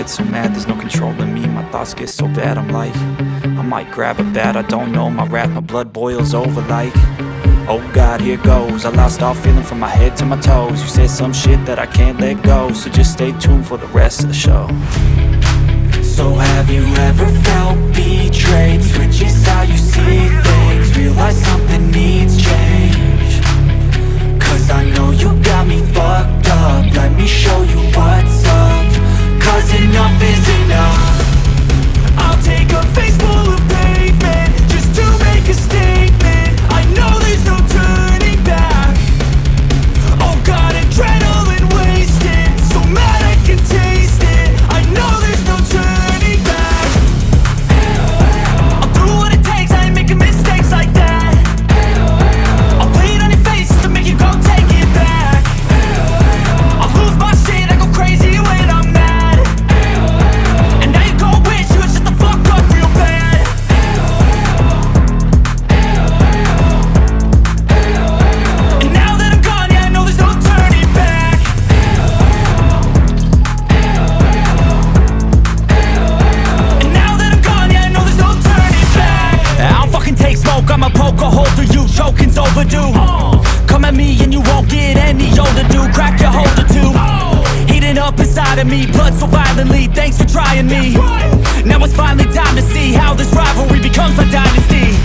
get so mad, there's no controlling me. My thoughts get so bad, I'm like I might grab a bat, I don't know. My wrath, my blood boils over like Oh God, here goes. I lost all feeling from my head to my toes. You said some shit that I can't let go So just stay tuned for the rest of the show. So have you ever felt betrayed? Of me, blood so violently, thanks for trying me. Now it's finally time to see how this rivalry becomes a dynasty